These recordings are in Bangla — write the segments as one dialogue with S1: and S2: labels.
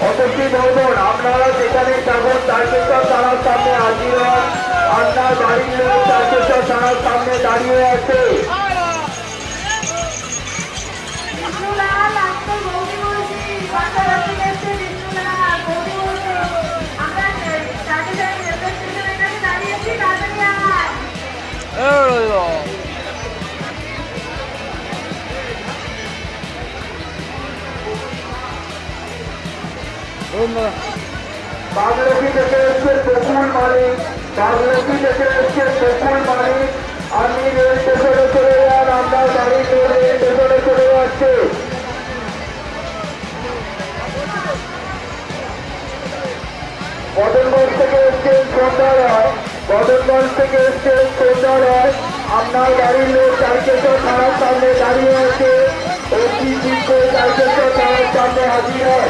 S1: অতসী বলবেন আপনারা যেখানে যাবেন তারকেশ্বর থানার সামনে হাজির হন। আপনার বাড়ির লোক তারকেশ্বর থানার সামনে দাঁড়িয়ে আছে।
S2: বাচ্চারা
S1: বাগলকি থেকে এসছে বকুল মালিক বাগলকি থেকে এসছে বকুল মালিক আপনি রেল স্টেশনে চলে যান বাড়ির লোক রেল স্টেশনে চলে যাচ্ছে বদনগঞ্জ থেকে এসছেন সন্ধ্যা রায় বদনগঞ্জ থেকে এসছেন সন্ধ্যা রায় আপনার গাড়ির লোক চারকেশ্বর থানার সামনে দাঁড়িয়ে আছে অতি শীঘ্র চারকেশ্বর থানার সামনে হাজির হয়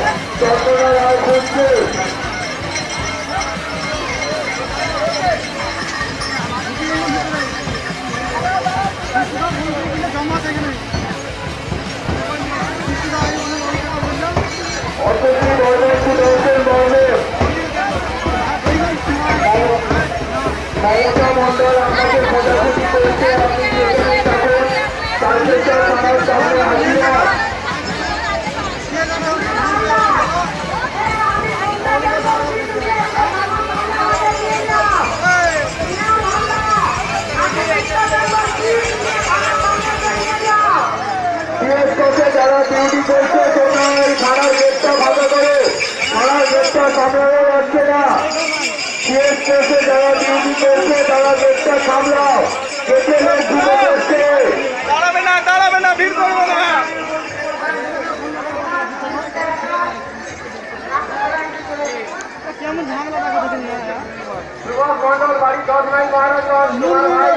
S1: মমতা মন্ডল আপনাকে খোঁজাখুঁজি করেছে আপনি থানার সামনে হাজির হন সিএস কোচে যারা ডিউটি করছে তোমরা এই থানার গেটটা ভালো করে থানার গেটটা সামলানো যাচ্ছে না সিএস কোচে যারা ডিউটি করছে তারা গেটটা সামলাও গেটে লোক ঢুকে যাচ্ছে
S3: দাঁড়াবে না দাঁড়াবে না ভিড় করবো না
S1: সুভাষ মন্ডল বাড়ি দশ মাইল মহারাজ তোমার ভাই